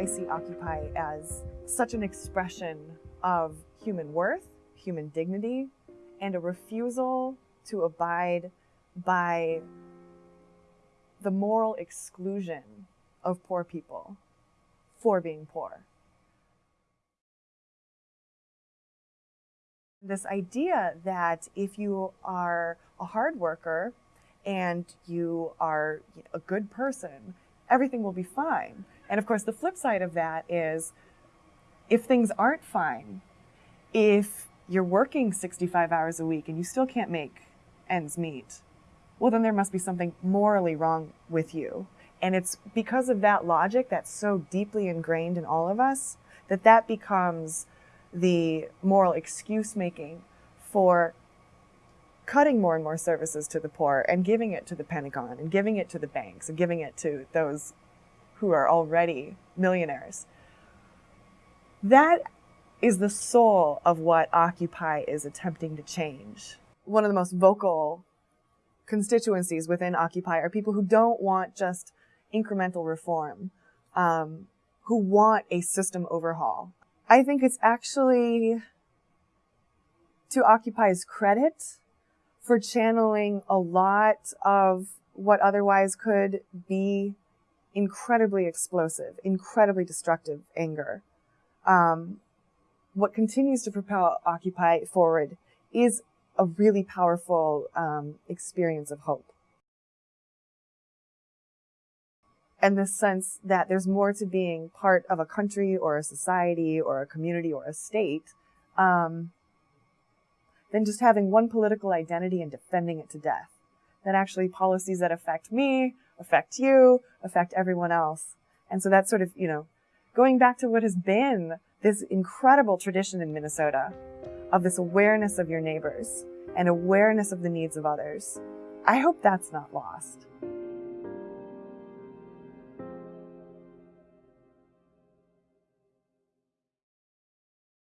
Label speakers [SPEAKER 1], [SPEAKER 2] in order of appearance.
[SPEAKER 1] I see Occupy as such an expression of human worth, human dignity, and a refusal to abide by the moral exclusion of poor people for being poor. This idea that if you are a hard worker and you are a good person, everything will be fine. And of course, the flip side of that is if things aren't fine, if you're working 65 hours a week and you still can't make ends meet, well, then there must be something morally wrong with you. And it's because of that logic that's so deeply ingrained in all of us that that becomes the moral excuse making for cutting more and more services to the poor and giving it to the Pentagon and giving it to the banks and giving it to those who are already millionaires. That is the soul of what Occupy is attempting to change. One of the most vocal constituencies within Occupy are people who don't want just incremental reform, um, who want a system overhaul. I think it's actually to Occupy's credit for channeling a lot of what otherwise could be incredibly explosive, incredibly destructive anger. Um, what continues to propel Occupy forward is a really powerful um, experience of hope. and the sense that there's more to being part of a country or a society or a community or a state um, than just having one political identity and defending it to death. That actually policies that affect me, affect you, affect everyone else. And so that's sort of, you know, going back to what has been this incredible tradition in Minnesota of this awareness of your neighbors and awareness of the needs of others. I hope that's not lost.